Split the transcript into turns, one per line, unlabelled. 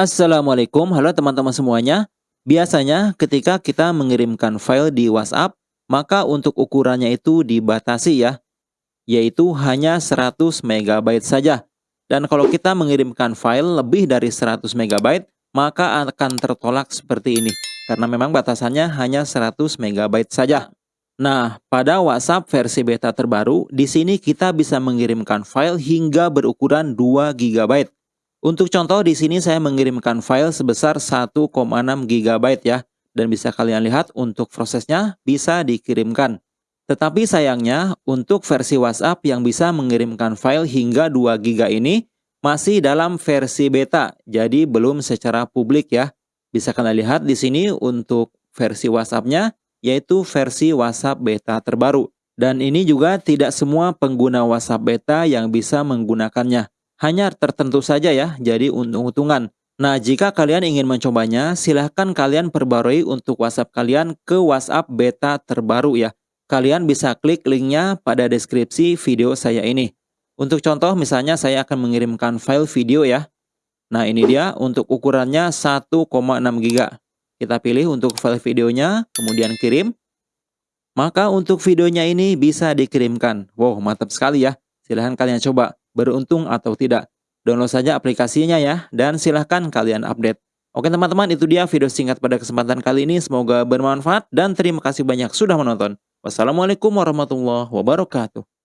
Assalamualaikum, halo teman-teman semuanya. Biasanya ketika kita mengirimkan file di WhatsApp, maka untuk ukurannya itu dibatasi ya, yaitu hanya 100 MB saja. Dan kalau kita mengirimkan file lebih dari 100 MB, maka akan tertolak seperti ini. Karena memang batasannya hanya 100 MB saja. Nah, pada WhatsApp versi beta terbaru, di sini kita bisa mengirimkan file hingga berukuran 2 GB. Untuk contoh di sini saya mengirimkan file sebesar 1,6 GB ya. Dan bisa kalian lihat untuk prosesnya bisa dikirimkan. Tetapi sayangnya untuk versi WhatsApp yang bisa mengirimkan file hingga 2 GB ini masih dalam versi beta. Jadi belum secara publik ya. Bisa kalian lihat di sini untuk versi WhatsApp-nya yaitu versi WhatsApp beta terbaru. Dan ini juga tidak semua pengguna WhatsApp beta yang bisa menggunakannya hanya tertentu saja ya, jadi untung-untungan. Nah, jika kalian ingin mencobanya, silahkan kalian perbarui untuk WhatsApp kalian ke WhatsApp beta terbaru ya. Kalian bisa klik linknya pada deskripsi video saya ini. Untuk contoh, misalnya saya akan mengirimkan file video ya. Nah, ini dia untuk ukurannya 1,6 GB. Kita pilih untuk file videonya, kemudian kirim. Maka untuk videonya ini bisa dikirimkan. Wow, mantap sekali ya. Silahkan kalian coba beruntung atau tidak. Download saja aplikasinya ya, dan silahkan kalian update. Oke teman-teman, itu dia video singkat pada kesempatan kali ini. Semoga bermanfaat dan terima kasih banyak sudah menonton. Wassalamualaikum warahmatullahi wabarakatuh.